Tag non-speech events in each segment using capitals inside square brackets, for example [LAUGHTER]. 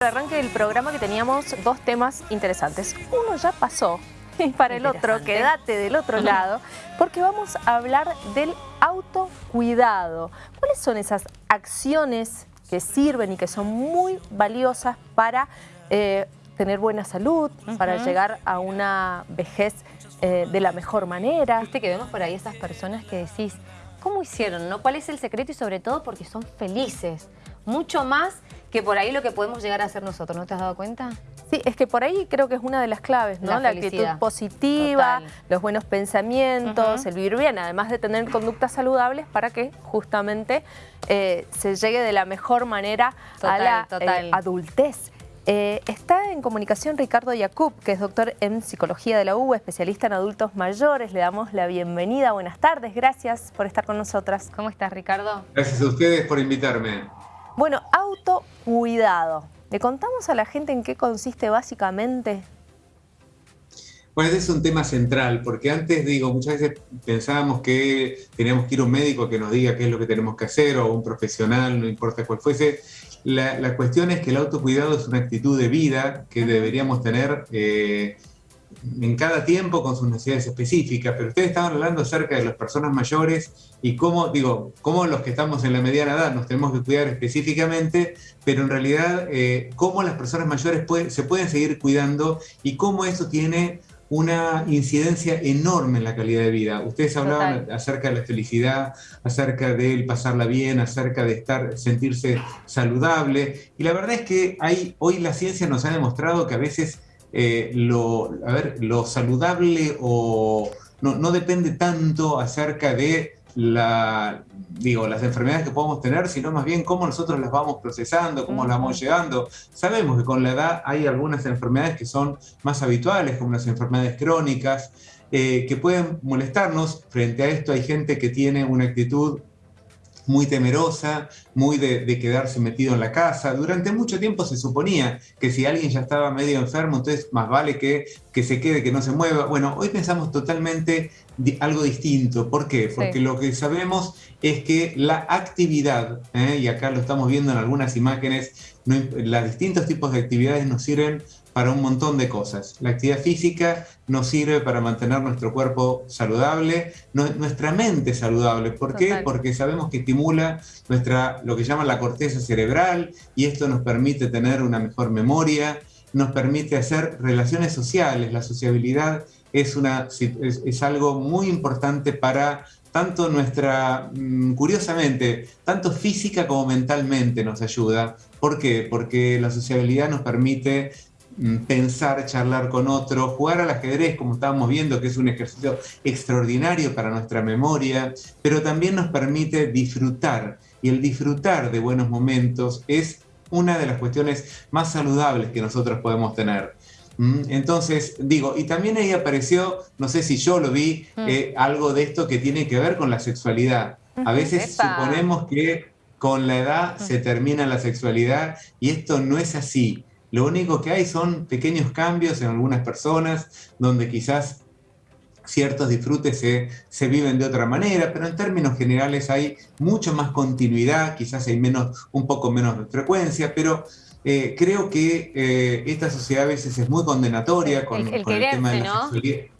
el arranque del programa que teníamos dos temas interesantes. Uno ya pasó [LAUGHS] y para el otro quédate del otro lado porque vamos a hablar del autocuidado. ¿Cuáles son esas acciones que sirven y que son muy valiosas para eh, tener buena salud, para llegar a una vejez eh, de la mejor manera? Viste que vemos por ahí esas personas que decís, ¿cómo hicieron? No? ¿Cuál es el secreto? Y sobre todo porque son felices. Mucho más que por ahí lo que podemos llegar a hacer nosotros, ¿no te has dado cuenta? Sí, es que por ahí creo que es una de las claves, ¿no? La, actitud positiva, los buenos pensamientos, el vivir bien, además de tener conductas saludables para que justamente eh, se llegue de la mejor manera a la eh, adultez. Eh, está en comunicación Ricardo Yacoub, que es doctor en Psicología de la U, especialista en adultos mayores. Le damos la bienvenida. Buenas tardes, gracias por estar con nosotras. ¿Cómo estás, Ricardo? Gracias a ustedes por invitarme. Bueno, autocuidado. ¿Le contamos a la gente en qué consiste básicamente? Bueno, ese es un tema central, porque antes, digo, muchas veces pensábamos que teníamos que ir a un médico que nos diga qué es lo que tenemos que hacer, o un profesional, no importa cuál fuese. La, cuestión es que el autocuidado es una actitud de vida que deberíamos tener eh, en cada tiempo con sus necesidades específicas, pero ustedes estaban hablando acerca de las personas mayores y cómo, digo, cómo los que estamos en la mediana edad nos tenemos que cuidar específicamente, pero en realidad eh, cómo las personas mayores se pueden seguir cuidando y cómo eso tiene una incidencia enorme en la calidad de vida. Ustedes hablaban acerca de la felicidad, acerca de pasarla bien, acerca de estar, sentirse saludable. Y la verdad es que hay, hoy la ciencia nos ha demostrado que a veces eh, lo, a ver, lo saludable o no, depende tanto acerca de la, digo, las enfermedades que podemos tener, sino más bien cómo nosotros las vamos procesando, cómo las vamos llegando. Sabemos que con la edad hay algunas enfermedades que son más habituales, como las enfermedades crónicas, eh, que pueden molestarnos. Frente a esto hay gente que tiene una actitud muy temerosa, muy de, quedarse metido en la casa. Durante mucho tiempo se suponía que si alguien ya estaba medio enfermo, entonces más vale que, que se quede, que no se mueva. Bueno, hoy pensamos totalmente algo distinto. ¿Por qué? Porque lo que sabemos es que la actividad, ¿eh? y acá lo estamos viendo en algunas imágenes, los distintos tipos de actividades nos sirven para un montón de cosas. La actividad física nos sirve para mantener nuestro cuerpo saludable, nuestra mente saludable. ¿Por qué? Porque sabemos que estimula nuestra, lo que llaman la corteza cerebral y esto nos permite tener una mejor memoria, nos permite hacer relaciones sociales. La sociabilidad es, una, es, algo muy importante para tanto nuestra, mm, curiosamente, tanto física como mentalmente nos ayuda. ¿Por qué? Porque la sociabilidad nos permite pensar, charlar con otro, jugar al ajedrez, como estábamos viendo, que es un ejercicio extraordinario para nuestra memoria, pero también nos permite disfrutar. Y el disfrutar de buenos momentos es una de las cuestiones más saludables que nosotros podemos tener. Mm, entonces, digo, y también ahí apareció, no sé si yo lo vi, mm. eh, algo de esto que tiene que ver con la sexualidad. A veces suponemos que con la edad se termina la sexualidad y esto no es así. Lo único que hay son pequeños cambios en algunas personas, donde quizás ciertos disfrutes se, viven de otra manera, pero en términos generales hay mucho más continuidad, quizás hay menos, un poco menos de frecuencia, pero eh, creo que eh, esta sociedad a veces es muy condenatoria con el, tema de la ¿no?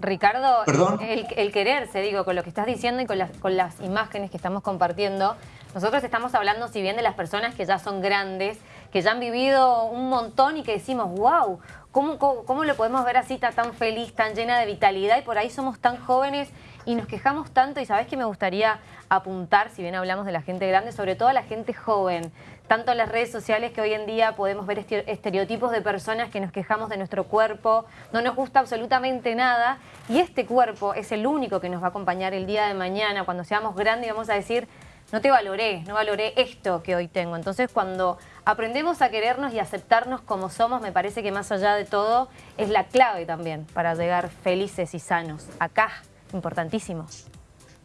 Ricardo, ¿Perdón? El, quererse, digo, con lo que estás diciendo y con las, con las imágenes que estamos compartiendo, nosotros estamos hablando, si bien de las personas que ya son grandes, que ya han vivido un montón y que decimos, wow, ¿cómo, cómo, lo podemos ver así tan feliz, tan llena de vitalidad y por ahí somos tan jóvenes y nos quejamos tanto. Y sabes que me gustaría apuntar, si bien hablamos de la gente grande, sobre todo a la gente joven, tanto en las redes sociales que hoy en día podemos ver estereotipos de personas que nos quejamos de nuestro cuerpo, no nos gusta absolutamente nada. Y este cuerpo es el único que nos va a acompañar el día de mañana, cuando seamos grandes y vamos a decir, no te valoré, no valoré esto que hoy tengo. Entonces cuando aprendemos a querernos y aceptarnos como somos, me parece que más allá de todo es la clave también para llegar felices y sanos. Acá, importantísimo.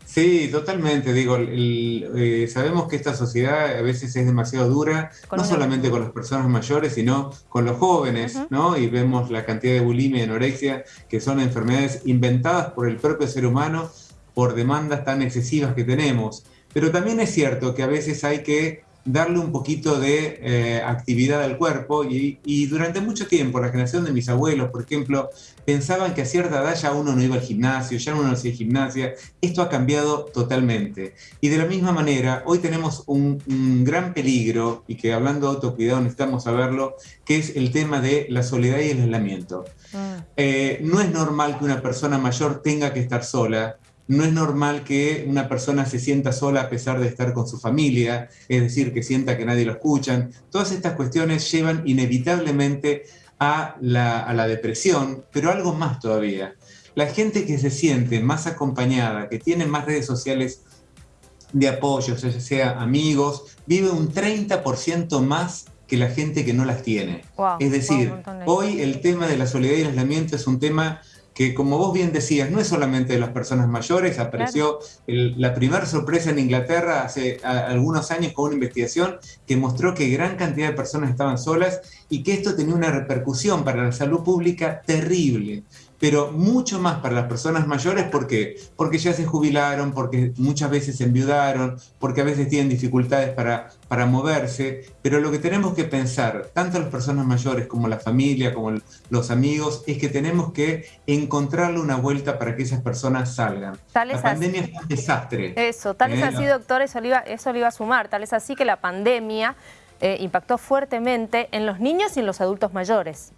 Sí, totalmente. Digo, eh, sabemos que esta sociedad a veces es demasiado dura, no solamente con las personas mayores, sino con los jóvenes, ¿no? Y vemos la cantidad de bulimia y anorexia, que son enfermedades inventadas por el propio ser humano por demandas tan excesivas que tenemos. Pero también es cierto que a veces hay que darle un poquito de eh, actividad al cuerpo y, durante mucho tiempo la generación de mis abuelos, por ejemplo, pensaban que a cierta edad ya uno no iba al gimnasio, ya uno no hacía gimnasia. Esto ha cambiado totalmente. Y de la misma manera, hoy tenemos un, gran peligro, y que hablando de autocuidado necesitamos saberlo, que es el tema de la soledad y el aislamiento. Mm. Eh, no es normal que una persona mayor tenga que estar sola, no es normal que una persona se sienta sola a pesar de estar con su familia, es decir, que sienta que nadie lo escuchan. Todas estas cuestiones llevan inevitablemente a la, depresión, pero algo más todavía. La gente que se siente más acompañada, que tiene más redes sociales de apoyo, ya sea amigos, vive un 30% más que la gente que no las tiene. es decir, hoy el tema de la soledad y el aislamiento es un tema que como vos bien decías, no es solamente de las personas mayores, apareció la primera sorpresa en Inglaterra hace algunos años con una investigación que mostró que gran cantidad de personas estaban solas y que esto tenía una repercusión para la salud pública terrible pero mucho más para las personas mayores, ¿por qué? Porque ya se jubilaron, porque muchas veces se enviudaron, porque a veces tienen dificultades para, para moverse, pero lo que tenemos que pensar, tanto las personas mayores como la familia, como los amigos, es que tenemos que encontrarle una vuelta para que esas personas salgan. la pandemia es un desastre. Eso, tal es ¿eh? así, doctor, eso le, iba, eso iba a sumar, tal es así que la pandemia eh, impactó fuertemente en los niños y en los adultos mayores.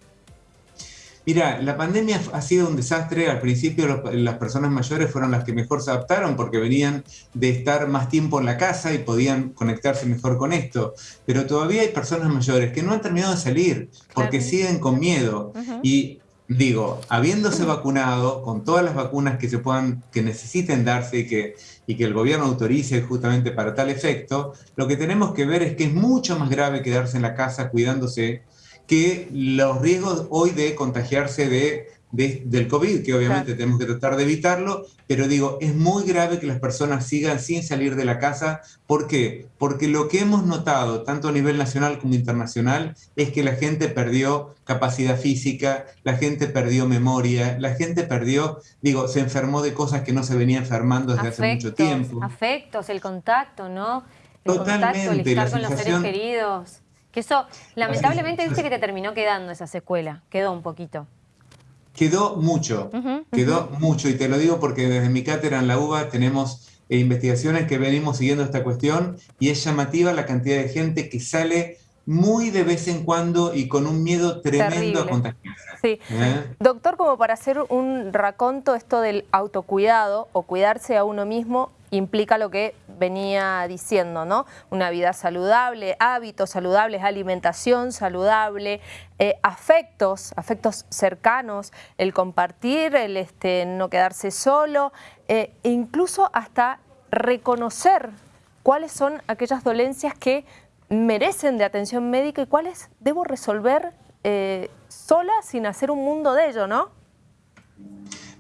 Mira, la pandemia ha sido un desastre. Al principio las personas mayores fueron las que mejor se adaptaron porque venían de estar más tiempo en la casa y podían conectarse mejor con esto. Pero todavía hay personas mayores que no han terminado de salir porque siguen con miedo. Y digo, habiéndose vacunado con todas las vacunas que se puedan, que necesiten darse y que, y que el gobierno autorice justamente para tal efecto, lo que tenemos que ver es que es mucho más grave quedarse en la casa cuidándose que los riesgos hoy de contagiarse de, del COVID, que obviamente tenemos que tratar de evitarlo, pero digo, es muy grave que las personas sigan sin salir de la casa. ¿Por qué? Porque lo que hemos notado, tanto a nivel nacional como internacional, es que la gente perdió capacidad física, la gente perdió memoria, la gente perdió, digo, se enfermó de cosas que no se venía enfermando desde hace mucho tiempo. Afectos, el contacto, ¿no? El Totalmente, contacto, el estar con los seres queridos. Que eso, lamentablemente, dice que te terminó quedando esa secuela, quedó un poquito. Quedó mucho, quedó mucho, y te lo digo porque desde mi cátedra en la UBA tenemos eh, investigaciones que venimos siguiendo esta cuestión y es llamativa la cantidad de gente que sale muy de vez en cuando y con un miedo tremendo a contagiarse. Sí. ¿Eh? Doctor, como para hacer un raconto, esto del autocuidado o cuidarse a uno mismo implica lo que venía diciendo, ¿no? Una vida saludable, hábitos saludables, alimentación saludable, eh, afectos, afectos cercanos, el compartir, el este, no quedarse solo, eh, e incluso hasta reconocer cuáles son aquellas dolencias que merecen de atención médica y cuáles debo resolver eh, sola sin hacer un mundo de ello, ¿no?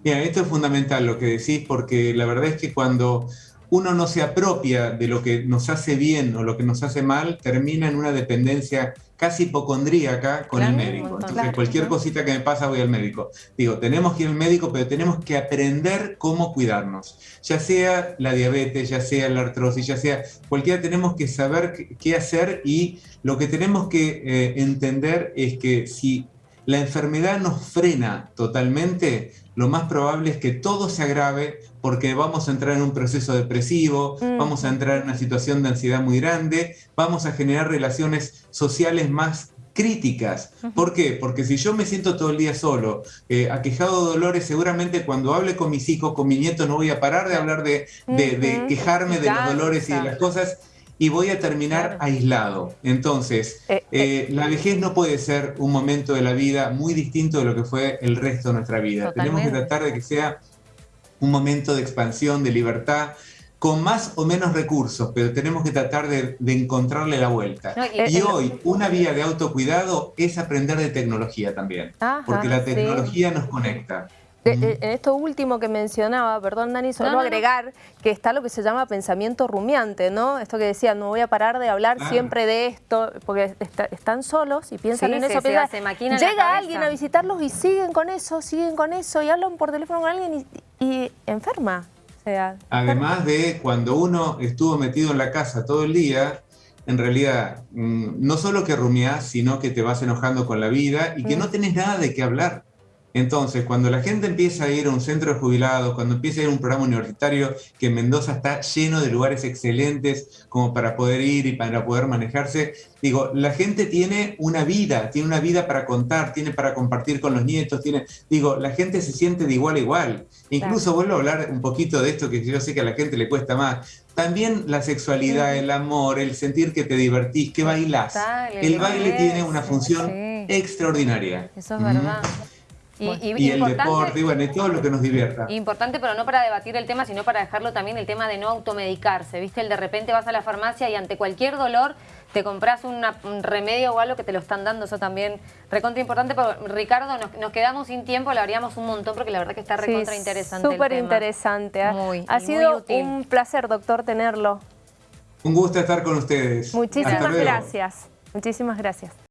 Mira, esto es fundamental lo que decís, porque la verdad es que cuando uno no se apropia de lo que nos hace bien o lo que nos hace mal, termina en una dependencia casi hipocondríaca con el médico. Entonces, cualquier cosita que me pasa voy al médico. Digo, tenemos que ir al médico, pero tenemos que aprender cómo cuidarnos. Ya sea la diabetes, ya sea la artrosis, ya sea cualquiera, tenemos que saber qué hacer y lo que tenemos que eh, entender es que si la enfermedad nos frena totalmente, lo más probable es que todo se agrave porque vamos a entrar en un proceso depresivo, mm. vamos a entrar en una situación de ansiedad muy grande, vamos a generar relaciones sociales más críticas. ¿Por qué? Porque si yo me siento todo el día solo, eh, aquejado de dolores, seguramente cuando hable con mis hijos, con mi nieto, no voy a parar de hablar de, quejarme de los dolores y de las cosas y voy a terminar aislado. Entonces, eh, eh, la vejez no puede ser un momento de la vida muy distinto de lo que fue el resto de nuestra vida. Tenemos que tratar de que sea un momento de expansión, de libertad, con más o menos recursos, pero tenemos que tratar de, encontrarle la vuelta. y hoy, una vía de autocuidado es aprender de tecnología también, porque la tecnología nos conecta. En esto último que mencionaba, perdón Dani, solo agregar que está lo que se llama pensamiento rumiante, ¿no? Esto que decía, no voy a parar de hablar siempre de esto, porque están solos y piensan en eso. llega alguien a visitarlos y siguen con eso, siguen con eso y hablan por teléfono con alguien y, enferma. Además de cuando uno estuvo metido en la casa todo el día, en realidad, mm, no solo que rumiás, sino que te vas enojando con la vida y que no mm. tenés nada de qué hablar. Entonces, cuando la gente empieza a ir a un centro de jubilados, cuando empieza a ir a un programa universitario, que en Mendoza está lleno de lugares excelentes como para poder ir y para poder manejarse, digo, la gente tiene una vida, tiene una vida para contar, tiene para compartir con los nietos, tiene, digo, la gente se siente de igual a igual. Incluso vuelvo a hablar un poquito de esto que yo sé que a la gente le cuesta más. También la sexualidad, el amor, el sentir que te divertís, que bailás. el, baile tiene una función extraordinaria. Eso es verdad. Y, el deporte, y bueno, todo lo que nos divierta. Importante, pero no para debatir el tema, sino para dejarlo también el tema de no automedicarse. ¿Viste? El de repente vas a la farmacia y ante cualquier dolor te compras un remedio o algo que te lo están dando. Eso también recontra importante. Pero, Ricardo, nos, quedamos sin tiempo, lo haríamos un montón porque la verdad que está recontra interesante. Súper interesante. ¿eh? Muy, ha sido un placer, doctor, tenerlo. Un gusto estar con ustedes. Muchísimas gracias. Muchísimas gracias.